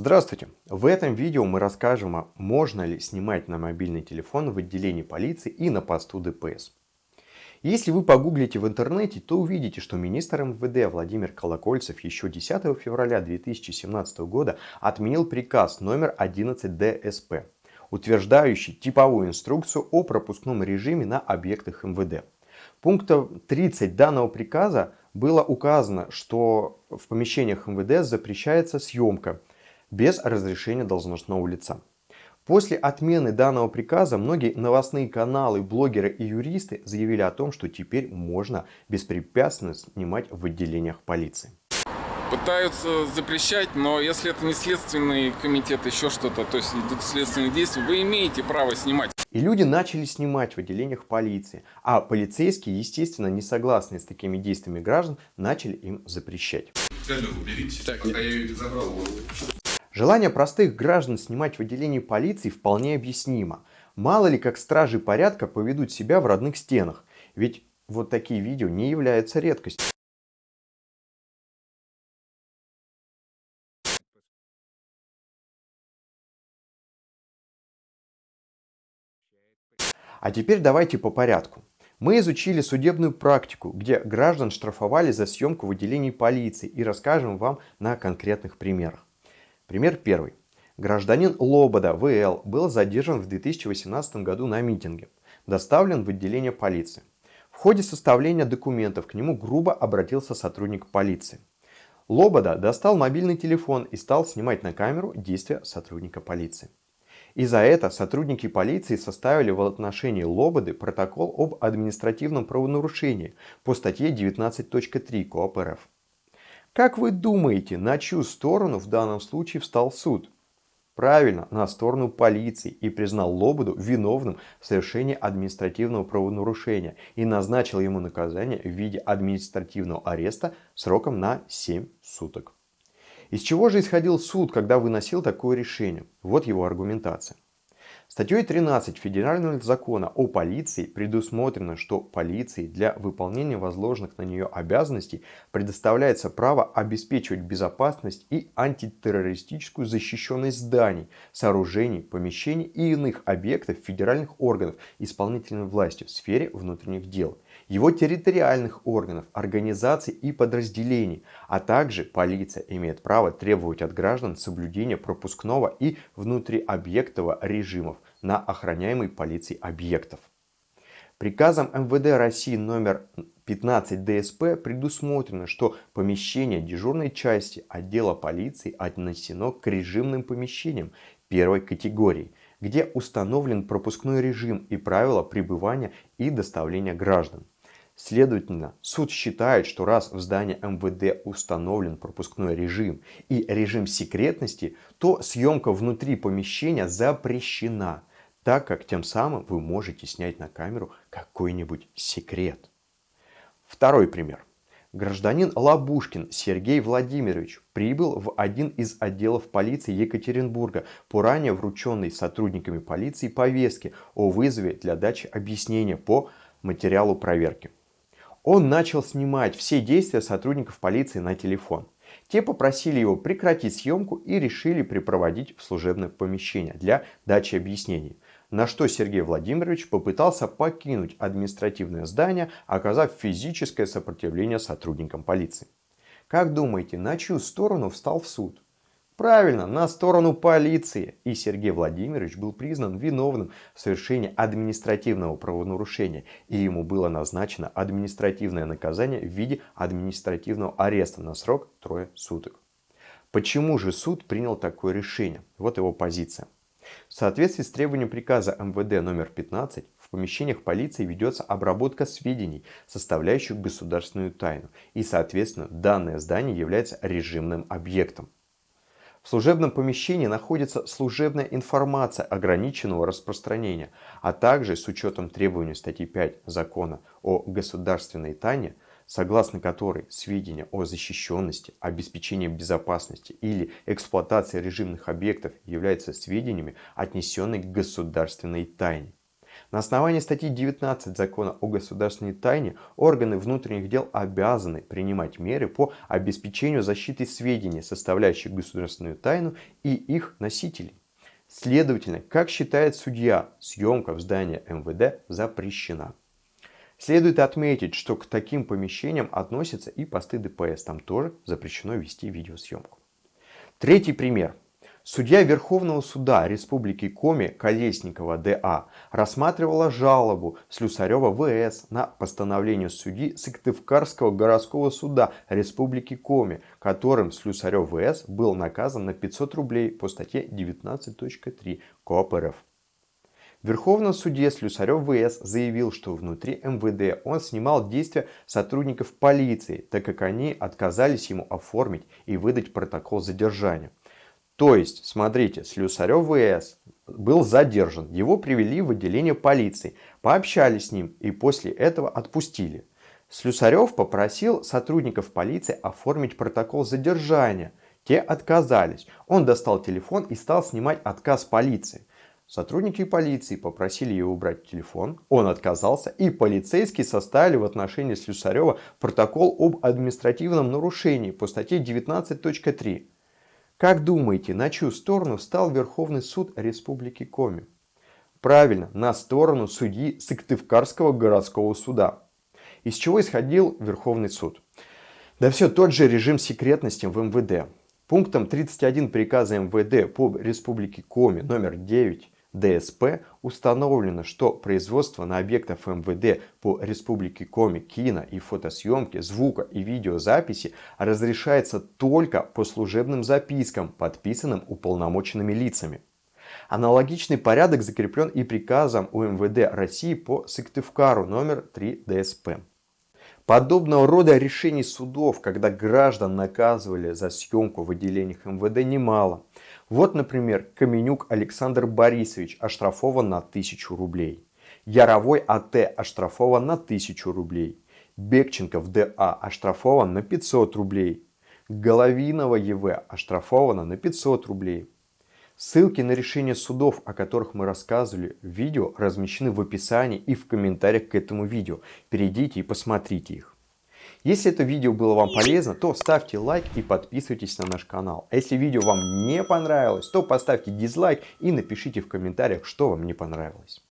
Здравствуйте! В этом видео мы расскажем, можно ли снимать на мобильный телефон в отделении полиции и на посту ДПС. Если вы погуглите в интернете, то увидите, что министр МВД Владимир Колокольцев еще 10 февраля 2017 года отменил приказ номер 11 ДСП, утверждающий типовую инструкцию о пропускном режиме на объектах МВД. Пунктом 30 данного приказа было указано, что в помещениях МВД запрещается съемка без разрешения должностного лица. После отмены данного приказа многие новостные каналы, блогеры и юристы заявили о том, что теперь можно беспрепятственно снимать в отделениях полиции. Пытаются запрещать, но если это не следственный комитет, еще что-то, то есть идут следственные действия, вы имеете право снимать. И люди начали снимать в отделениях полиции, а полицейские, естественно, не согласные с такими действиями граждан, начали им запрещать. Уберите, так, пока я ее забрал. Желание простых граждан снимать в отделении полиции вполне объяснимо. Мало ли как стражи порядка поведут себя в родных стенах, ведь вот такие видео не являются редкостью. А теперь давайте по порядку. Мы изучили судебную практику, где граждан штрафовали за съемку в отделении полиции и расскажем вам на конкретных примерах. Пример первый. Гражданин Лобода ВЛ был задержан в 2018 году на митинге. Доставлен в отделение полиции. В ходе составления документов к нему грубо обратился сотрудник полиции. Лобода достал мобильный телефон и стал снимать на камеру действия сотрудника полиции. И за это сотрудники полиции составили в отношении Лободы протокол об административном правонарушении по статье 19.3 КОАП РФ. Как вы думаете, на чью сторону в данном случае встал суд? Правильно, на сторону полиции и признал Лободу виновным в совершении административного правонарушения и назначил ему наказание в виде административного ареста сроком на 7 суток. Из чего же исходил суд, когда выносил такое решение? Вот его аргументация. Статьей 13 Федерального закона о полиции предусмотрено, что полиции для выполнения возложенных на нее обязанностей предоставляется право обеспечивать безопасность и антитеррористическую защищенность зданий, сооружений, помещений и иных объектов федеральных органов исполнительной власти в сфере внутренних дел – его территориальных органов, организаций и подразделений, а также полиция имеет право требовать от граждан соблюдения пропускного и внутриобъектового режимов на охраняемый полицией объектов. Приказом МВД России номер 15 ДСП предусмотрено, что помещение дежурной части отдела полиции отнесено к режимным помещениям первой категории, где установлен пропускной режим и правила пребывания и доставления граждан. Следовательно, суд считает, что раз в здании МВД установлен пропускной режим и режим секретности, то съемка внутри помещения запрещена, так как тем самым вы можете снять на камеру какой-нибудь секрет. Второй пример. Гражданин Лабушкин Сергей Владимирович прибыл в один из отделов полиции Екатеринбурга по ранее врученной сотрудниками полиции повестке о вызове для дачи объяснения по материалу проверки он начал снимать все действия сотрудников полиции на телефон. Те попросили его прекратить съемку и решили припроводить в служебное помещение для дачи объяснений. На что Сергей Владимирович попытался покинуть административное здание, оказав физическое сопротивление сотрудникам полиции. Как думаете, на чью сторону встал в суд? Правильно, на сторону полиции. И Сергей Владимирович был признан виновным в совершении административного правонарушения. И ему было назначено административное наказание в виде административного ареста на срок трое суток. Почему же суд принял такое решение? Вот его позиция. В соответствии с требованием приказа МВД номер 15 в помещениях полиции ведется обработка сведений, составляющих государственную тайну. И соответственно данное здание является режимным объектом. В служебном помещении находится служебная информация ограниченного распространения, а также с учетом требований статьи 5 Закона о государственной тайне, согласно которой сведения о защищенности, обеспечении безопасности или эксплуатации режимных объектов являются сведениями, отнесенными к государственной тайне. На основании статьи 19 закона о государственной тайне органы внутренних дел обязаны принимать меры по обеспечению защиты сведений, составляющих государственную тайну и их носителей. Следовательно, как считает судья, съемка в здании МВД запрещена. Следует отметить, что к таким помещениям относятся и посты ДПС. Там тоже запрещено вести видеосъемку. Третий пример. Судья Верховного суда Республики Коми Колесникова ДА рассматривала жалобу Слюсарева ВС на постановление судьи Сыктывкарского городского суда Республики Коми, которым Слюсарев ВС был наказан на 500 рублей по статье 19.3 КОАП РФ. В Верховном суде Слюсарев ВС заявил, что внутри МВД он снимал действия сотрудников полиции, так как они отказались ему оформить и выдать протокол задержания. То есть, смотрите, Слюсарев ВС был задержан, его привели в отделение полиции, пообщались с ним и после этого отпустили. Слюсарев попросил сотрудников полиции оформить протокол задержания. Те отказались. Он достал телефон и стал снимать отказ полиции. Сотрудники полиции попросили его убрать телефон, он отказался, и полицейские составили в отношении Слюсарева протокол об административном нарушении по статье 19.3. Как думаете, на чью сторону стал Верховный суд Республики Коми? Правильно, на сторону судьи Сыктывкарского городского суда. Из чего исходил Верховный суд? Да все тот же режим секретности в МВД. Пунктом 31 приказа МВД по Республике Коми номер 9 ДСП установлено, что производство на объектах МВД по Республике Коми кино и фотосъемки, звука и видеозаписи разрешается только по служебным запискам, подписанным уполномоченными лицами. Аналогичный порядок закреплен и приказом УМВД России по Сыктывкару номер 3 ДСП. Подобного рода решений судов, когда граждан наказывали за съемку в отделениях МВД немало. Вот, например, Каменюк Александр Борисович оштрафован на 1000 рублей. Яровой АТ оштрафован на 1000 рублей. Бекченков ДА оштрафован на 500 рублей. Головинова ЕВ оштрафована на 500 рублей. Ссылки на решения судов, о которых мы рассказывали в видео, размещены в описании и в комментариях к этому видео. Перейдите и посмотрите их. Если это видео было вам полезно, то ставьте лайк и подписывайтесь на наш канал. А если видео вам не понравилось, то поставьте дизлайк и напишите в комментариях, что вам не понравилось.